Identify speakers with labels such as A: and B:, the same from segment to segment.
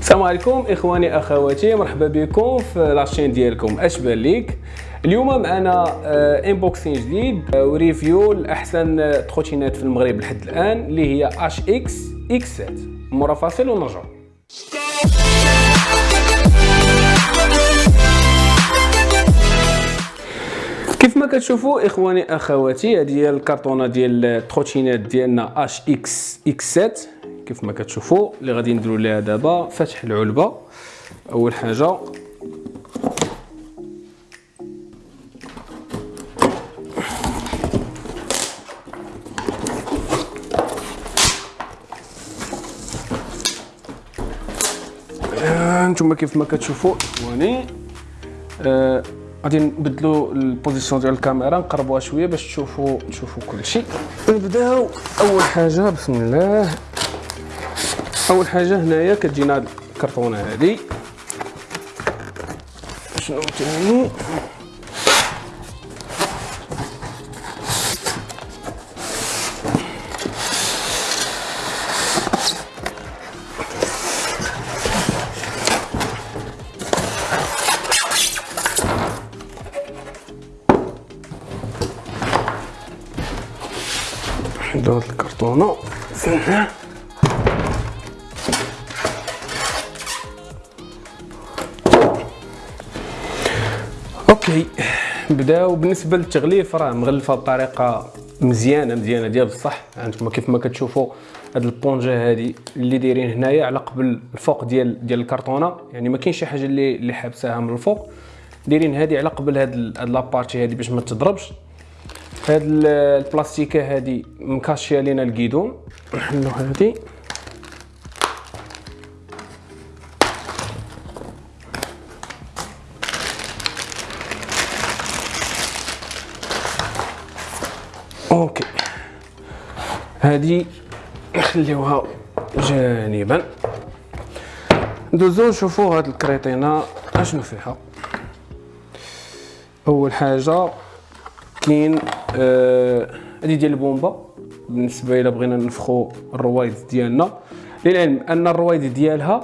A: السلام عليكم إخواني أخواتي مرحبا بكم في la chaîne ديالكم اش بان ليك. اليوم معنا unboxing جديد آه، و review لاحسن تروتينات في المغرب لحد الآن اللي هي HX X7 مورا فاصل ونرجعوا كيف ما كتشوفوا إخواني أخواتي هذه هي الكرتونة ديال التروتينات ديالنا HX X7 كيف ما كتشوفوا اللي غادي نديروا ليها دابا فتح العلبة. أول حاجة نتوما كيف ما كتشوفوا اخواني آه غادي نبدلوا البوزيسيون ديال الكاميرا نقربوها شوية باش تشوفوا تشوفوا كلشي. نبداو. أول حاجة بسم الله. أول حاجة هنايا كتجينا الكرتونة هذه شنو ثاني نحدو هاد الكرتونة. OK. نبداو بالنسبة للتغليف راه مغلفة بطريقة مزيانة مزيانة ديال بصح. أنتم كيف ما كتشوفوا هاد البونجة هادي اللي دايرين هنايا على قبل الفوق ديال ديال الكرتونة. يعني ما كاين شي حاجة اللي اللي حابساها من الفوق. دايرين هادي على قبل هاد هاد la partie هادي باش ما تضربش. هاد البلاستيكة هادي مكاشية لينا الكيدون. نحلو هادي. أوكي. هذه نخليوها جانبا. ندوزو نشوفو هاد الكريطينة أشنو فيها. أول حاجة كاين آه هذه ديال البومبا بالنسبة إلى بغينا نفخو الروايد ديالنا. للعلم أن الروايد ديالها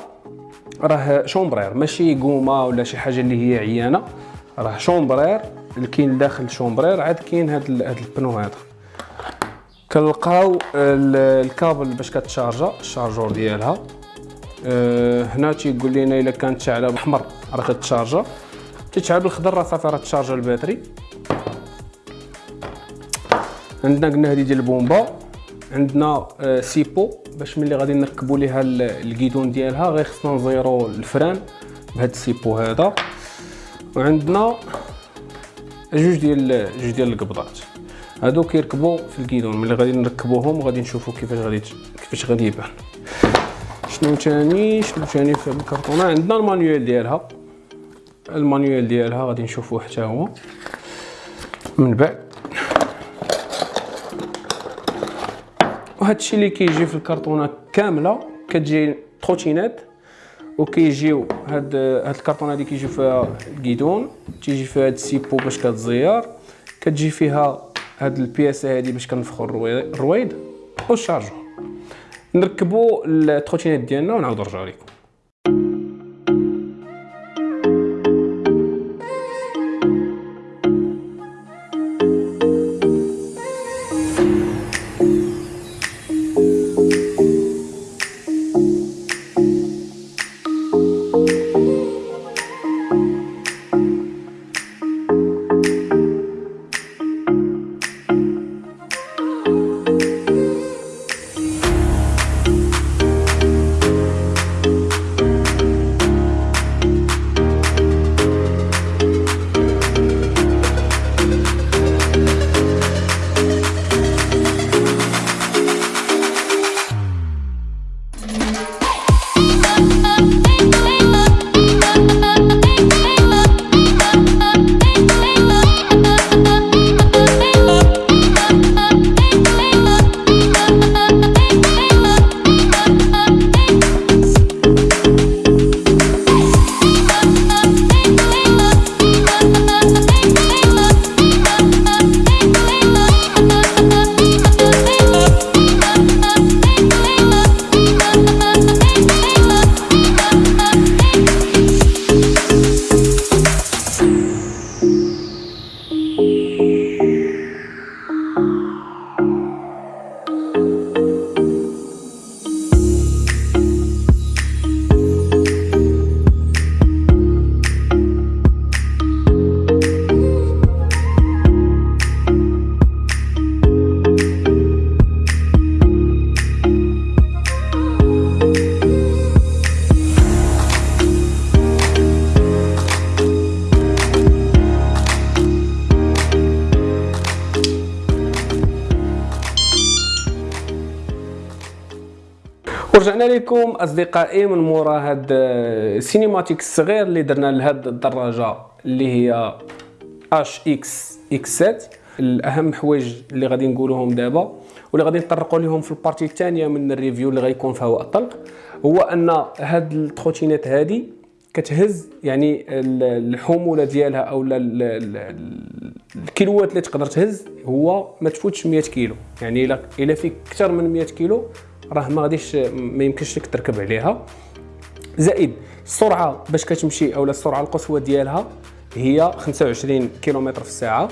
A: راه chambre à air. ماشي gomme ولا شي حاجة اللي هي عيانة. راه chambre à air. اللي كاين داخل chambre à air. عاد كاين هاد هاد ال pneu هذا. كنلقاو الكابل باش كتشارجا ال chargeur ديالها. أه هنا تيقول لنا إلا كانت شاعله بالاحمر راه كتشارجا. تتشعل بالخضر راه صافي راه تشارجا ال batterie. عندنا قلنا هذه ديال البومبا. عندنا أه سيبو باش ملي غادي نركبوا ليها ال guidon ديالها غير خصنا نزيرو ال frein بهذا السيبو هذا. وعندنا جوج ديال جوج ديال القبضات. هادو كيركبوا في ال guidon ملي غادي نركبوهم غادي نشوفوا كيفاش غادي كيفاش غادي يبان. شنو ثاني شنو ثاني في الكرتونة؟ عندنا ال manuel ديالها. ال manuel ديالها غادي نشوفوه حتى هو. من بعد. وهذا الشيء اللي كيجي في الكرتونة كاملة كتجي trottinette وكيجيو هاد هاد الكرتونة هادي كيجيو فيها ال guidon تيجي فيها هاد السيبو باش كتزير كتجي فيها هاد البياسه هادي باش كنفخو الرويد والشارجور نركبو التروتينات ديالنا ونعاود نرجعو لكم ورجعنا لكم أصدقائي من مورا هاد ال cinématique الصغير اللي درنا لهاد الدراجة اللي هي HX X7 الأهم حوايج اللي غادي نقولوهم دابا واللي غادي نطرقوا لهم في ال partie الثانية من ال review اللي غيكون فيها هو الطلق هو أن هاد ال trottinette هادي كتهز يعني الحمولة ديالها أو الكيلوات اللي تقدر تهز هو ما تفوتش 100 كيلو. يعني الا فيك أكثر من 100 كيلو راه ما غاديش ما يمكنش لك تركب عليها. زائد السرعة باش كتمشي أولا السرعة القصوى ديالها هي 25 كيلومتر في الساعة.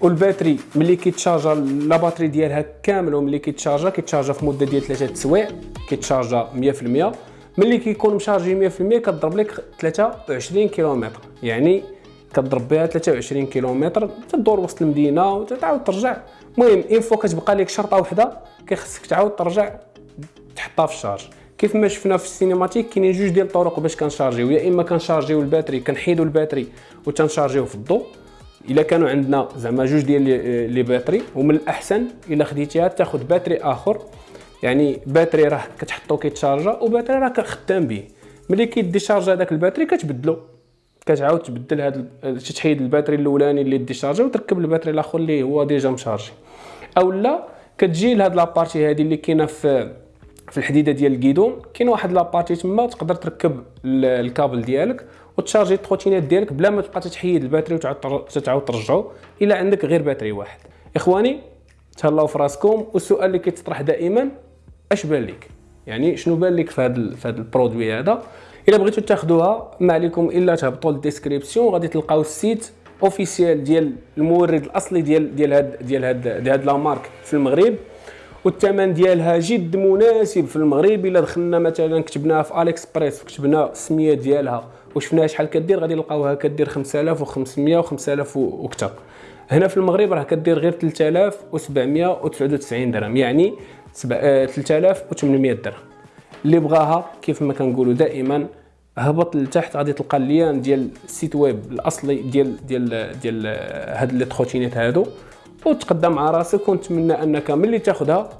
A: وال batterie ملي كيتشارجا la batterie ديالها كامل وملي كيتشارجا كيتشارجا في مدة ديال 3 سوايع كيتشارجا 100% ملي كيكون مشارجي 100% كتضرب لك 23 كيلومتر. يعني كتضرب بها 23 كيلومتر تدور وسط المدينة وتعاود ترجع. المهم une fois كتبقى لك شرطة وحدة كيخصك تعاود ترجع تحطها في ال charge. كيف ما شفنا في ال cinématique كاينين جوج ديال الطرق باش كنشارجيو. يا إما كنشارجيو ال batterie كنحيدو ال batterie وتنشارجيو في الضوء إلا كانوا عندنا زعما جوج ديال les batteries ومن الأحسن إلا خديتيها تاخذ batterie آخر. يعني batterie راه كتحطو كيتشارجا و batterie راه خدام به ملي كيديشارجا هذاك ال batterie كتبدلو. كتعاود تبدل هذا تحيد ال batterie الأولاني اللي ديشارجا وتركب ال batterie الآخر اللي هو déjà مشارجي. أو لا كتجي لهاد la partie هذه اللي كاينة في في الحديدة ديال ال guidon كاين واحد la partie تما تقدر تركب الكابل ديالك وتشارجي ال trottinette ديالك بلا ما تبقى تحيد ال batterie وتعاود تعاود ترجعو إلا عندك غير batterie واحد. إخواني تهلاو في راسكم والسؤال اللي كيتطرح دائما أش بان لك يعني شنو بان لك في هذا في هذا ال produit هذا؟ إلا بغيتو تاخذوها ما عليكم إلا تهبطوا لل description. غادي تلقاو ال site officiel ديال المورد الأصلي ديال ديال هاد ديال هاد ديال هاد la marque في المغرب. والثمن ديالها جد مناسب في المغرب إلا دخلنا مثلا كتبناها في AliExpress وكتبنا السمية ديالها. وشفناها شحال كدير؟ غادي نلقاوها كدير 5500 و5000 وكثر هنا في المغرب راه كدير غير 3799 درهم يعني 3800 درهم. اللي بغاها كيف ما كنقولوا دائما هبط لتحت غادي تلقى ال lien ديال ال site web الأصلي ديال ديال ديال هاد les trottinettes هادو. وتقدم مع راسك ونتمنى أنك ملي تاخذها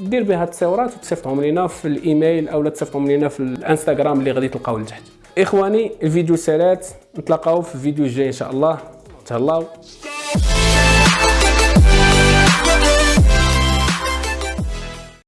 A: دير بها التصاورات وتصيفطهم لينا في الإيميل أو تصيفطهم لينا في الإنستغرام اللي غادي تلقاو لتحت. إخواني الفيديو سالات نتلاقاو في الفيديو الجاي إن شاء الله. تهلاو.